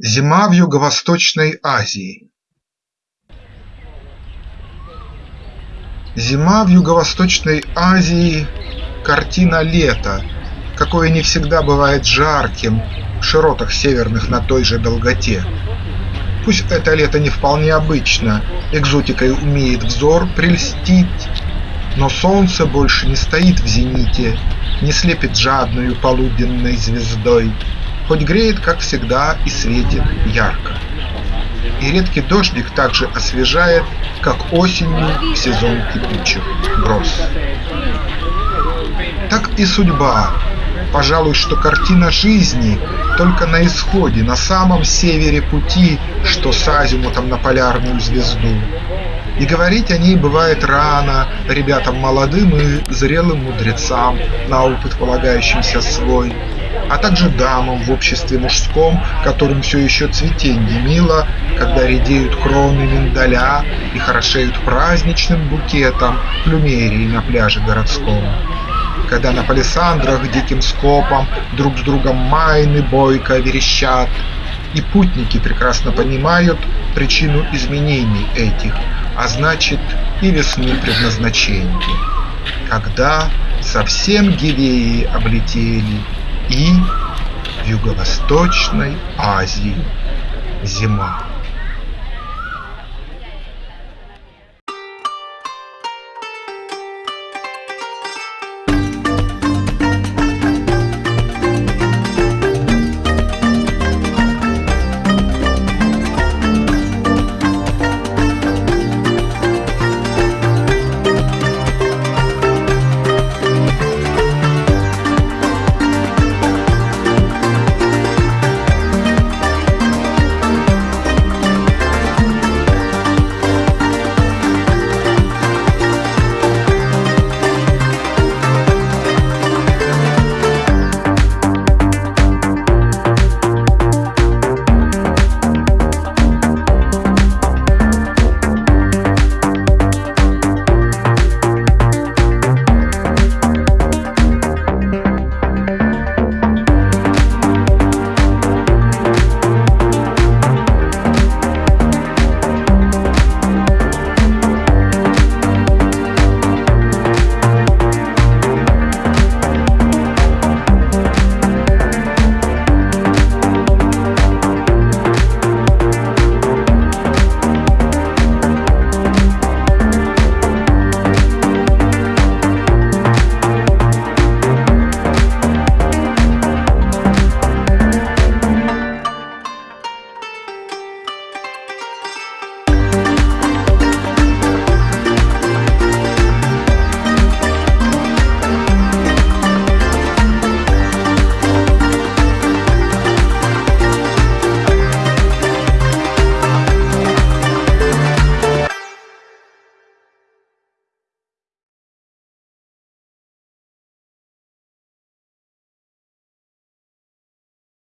Зима в Юго-Восточной Азии Зима в Юго-Восточной Азии – картина лета, какое не всегда бывает жарким в широтах северных на той же долготе. Пусть это лето не вполне обычно, экзотикой умеет взор прельстить, но солнце больше не стоит в зените, не слепит жадную полуденной звездой, хоть греет, как всегда, и светит ярко. И редкий дождик также освежает, как осенью сезон кипучих гроз. Так и судьба, пожалуй, что картина жизни только на исходе, на самом севере пути, что с азимутом на полярную звезду. И говорить о ней бывает рано ребятам молодым и зрелым мудрецам, на опыт полагающимся свой а также дамам в обществе мужском, которым все еще цветенье мило, когда редеют кроны миндаля и хорошеют праздничным букетом плюмерии на пляже городском. Когда на палисандрах диким скопом друг с другом майны бойко верещат, и путники прекрасно понимают причину изменений этих, а значит и весны предназначения. Когда совсем Гивеи облетели и Юго-Восточной Азии зима.